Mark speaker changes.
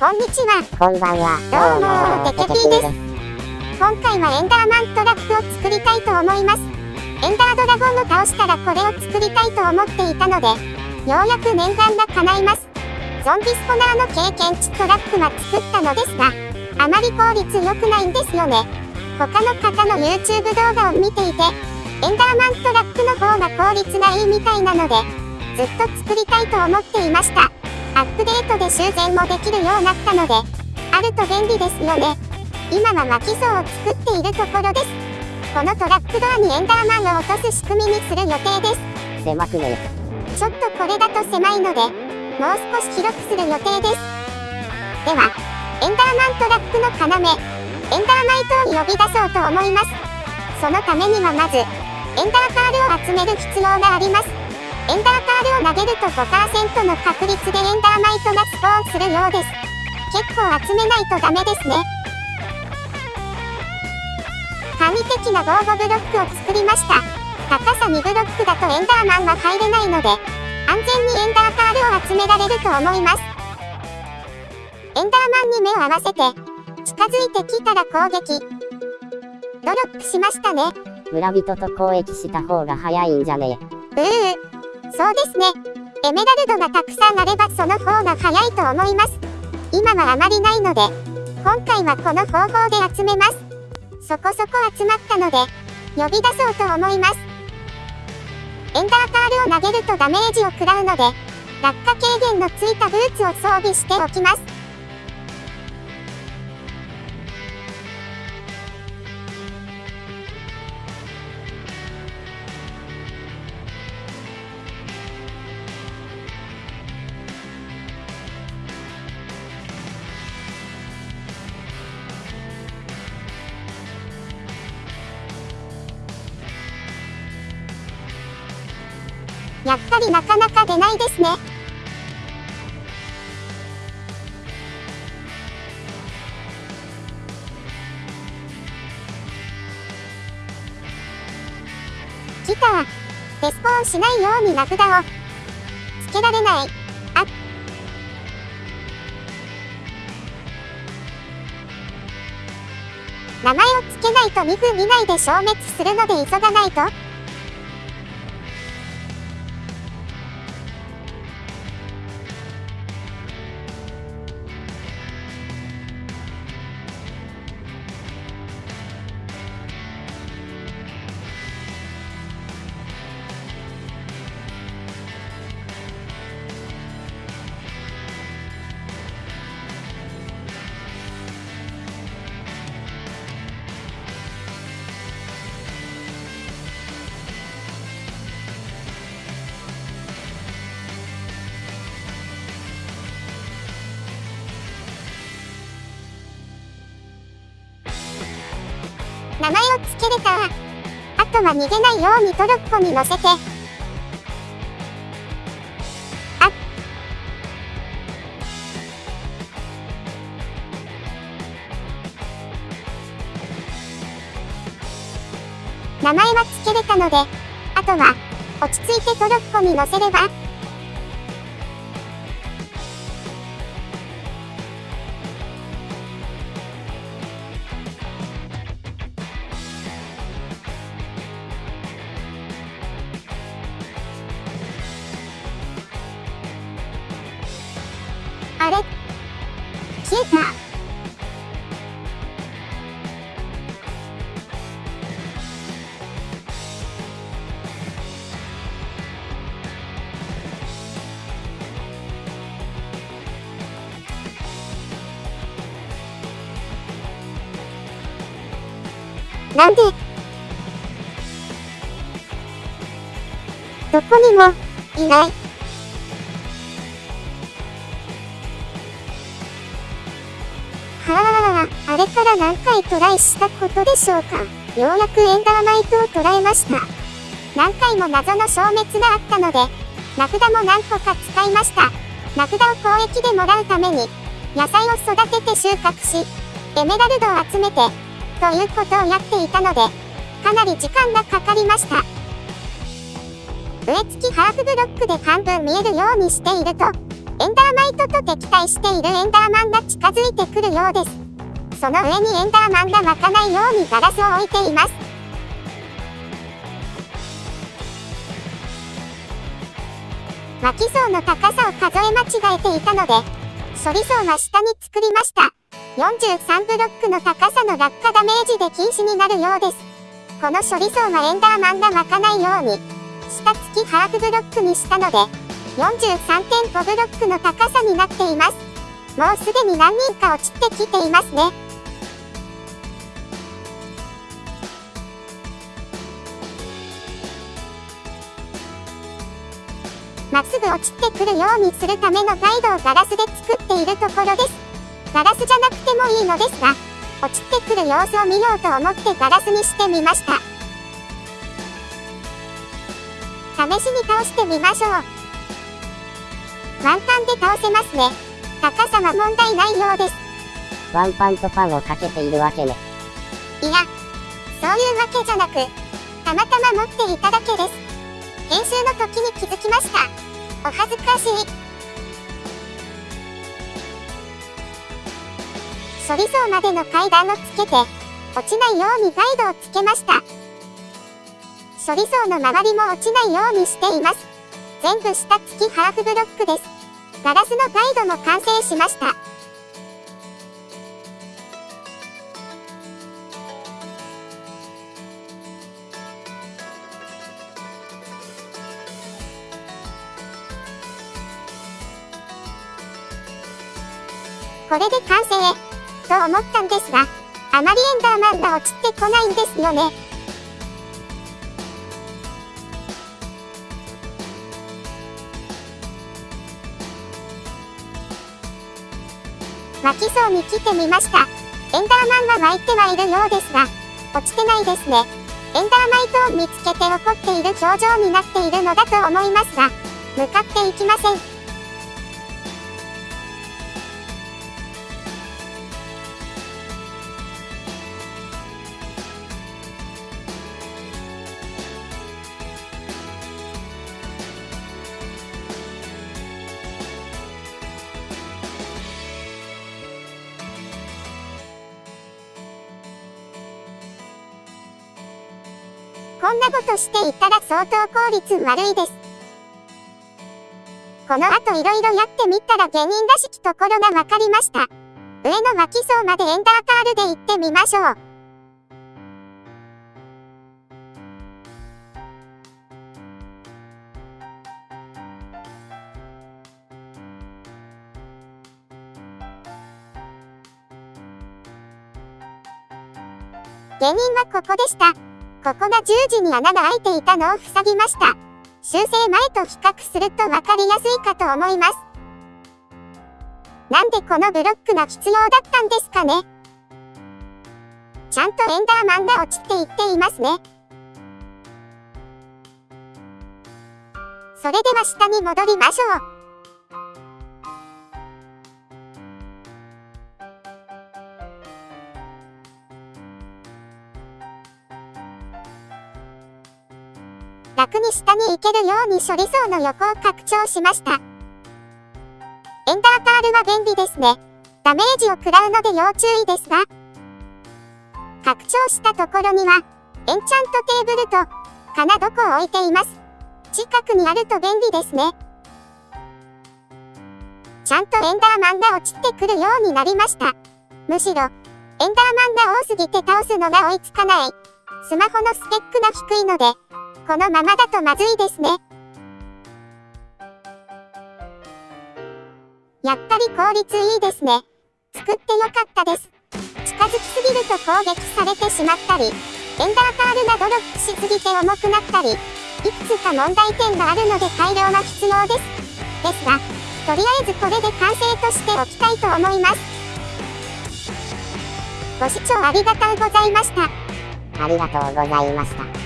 Speaker 1: こんにちは。
Speaker 2: こんばんは。
Speaker 1: どうもテケピーです今回はエンダーマントラップを作りたいと思います。エンダードラゴンを倒したらこれを作りたいと思っていたので、ようやく念願が叶います。ゾンビスポナーの経験値トラップは作ったのですが、あまり効率良くないんですよね。他の方の YouTube 動画を見ていて、エンダーマントラップの方が効率がいいみたいなので、ずっと作りたいと思っていました。アップデートで修繕もできるようになったので、あると便利ですよね。今は巻き像を作っているところです。このトラックドアにエンダーマンを落とす仕組みにする予定です。
Speaker 2: 狭くね
Speaker 1: ちょっとこれだと狭いので、もう少し広くする予定です。では、エンダーマントラックの要、エンダーマイトを呼び出そうと思います。そのためにはまず、エンダーカールを集める必要があります。エンダーカールを投げると5%の確率でエンダーマイトがスポーンするようです。結構集めないとダメですね。神的な防護ブロックを作りました。高さ2ブロックだとエンダーマンは入れないので、安全にエンダーカールを集められると思います。エンダーマンに目を合わせて、近づいてきたら攻撃。ドロップしましたね。
Speaker 2: 村人と交易した方が早いんじゃね
Speaker 1: ううそうですね。エメラルドがたくさんあればその方が早いと思います。今はあまりないので、今回はこの方法で集めます。そこそこ集まったので、呼び出そうと思います。エンダーカールを投げるとダメージを食らうので、落下軽減のついたブーツを装備しておきます。やっぱりなかなか出ないですね。来た。レスポーンしないように名札をつけられない。あ名前をつけないと2分以内で消滅するので急がないと。名前をつけれたあとは逃げないようにトロッコに乗せて。あ名前はつけれたので、あとは、落ち着いてトロッコに乗せれば、あれ？消えた。なんで？どこにもいない。から何回トライしたことでしょうか？ようやくエンダーマイトを捉えました。何回も謎の消滅があったので、名札も何個か使いました。名札を交易でもらうために、野菜を育てて収穫し、エメラルドを集めて、ということをやっていたので、かなり時間がかかりました。植え付きハーフブロックで半分見えるようにしていると、エンダーマイトと敵対しているエンダーマンが近づいてくるようです。その上にエンダーマンが湧かないようにガラスを置いています。湧き層の高さを数え間違えていたので、処理層は下に作りました。43ブロックの高さの落下ダメージで禁止になるようです。この処理層はエンダーマンが湧かないように、下付きハーフブロックにしたので、43.5ブロックの高さになっています。もうすでに何人か落ちてきていますね。まっすぐ落ちてくるようにするためのガイドをガラスで作っているところです。ガラスじゃなくてもいいのですが、落ちてくる様子を見ようと思ってガラスにしてみました。試しに倒してみましょう。ワンパンで倒せますね。高さは問題ないようです。
Speaker 2: ワンパンとパンをかけているわけね。
Speaker 1: いや、そういうわけじゃなく、たまたま持っていただけです。編集の時に気づきました。お恥ずかしい。処理層までの階段をつけて、落ちないようにガイドをつけました。処理層の周りも落ちないようにしています。全部下付きハーフブロックです。ガラスのガイドも完成しました。これで完成と思ったんですが、あまりエンダーマンが落ちてこないんですよね。湧きそうに来てみました。エンダーマンは湧いてはいるようですが、落ちてないですね。エンダーマイトを見つけて怒っている表情になっているのだと思いますが、向かっていきません。こんなことしていたら相当効率悪いです。この後いろいろやってみたら芸人らしきところがわかりました。上の脇層までエンダーカールで行ってみましょう。芸人はここでした。ここが十字に穴が開いていたのを塞ぎました。修正前と比較すると分かりやすいかと思います。なんでこのブロックが必要だったんですかねちゃんとエンダーマンが落ちていっていますね。それでは下に戻りましょう。楽に下に行けるように処理層の横を拡張しました。エンダーパールは便利ですね。ダメージを食らうので要注意ですが。拡張したところには、エンチャントテーブルと、かなどこを置いています。近くにあると便利ですね。ちゃんとエンダーマンが落ちてくるようになりました。むしろ、エンダーマンが多すぎて倒すのが追いつかない。スマホのスペックが低いので、このままだとまずいですね。やっぱり効率いいですね。作ってよかったです。近づきすぎると攻撃されてしまったり、エンダーカールがドロップしすぎて重くなったり、いくつか問題点があるので改良が必要です。ですが、とりあえずこれで完成としておきたいと思います。ご視聴ありがとうございました。
Speaker 2: ありがとうございました。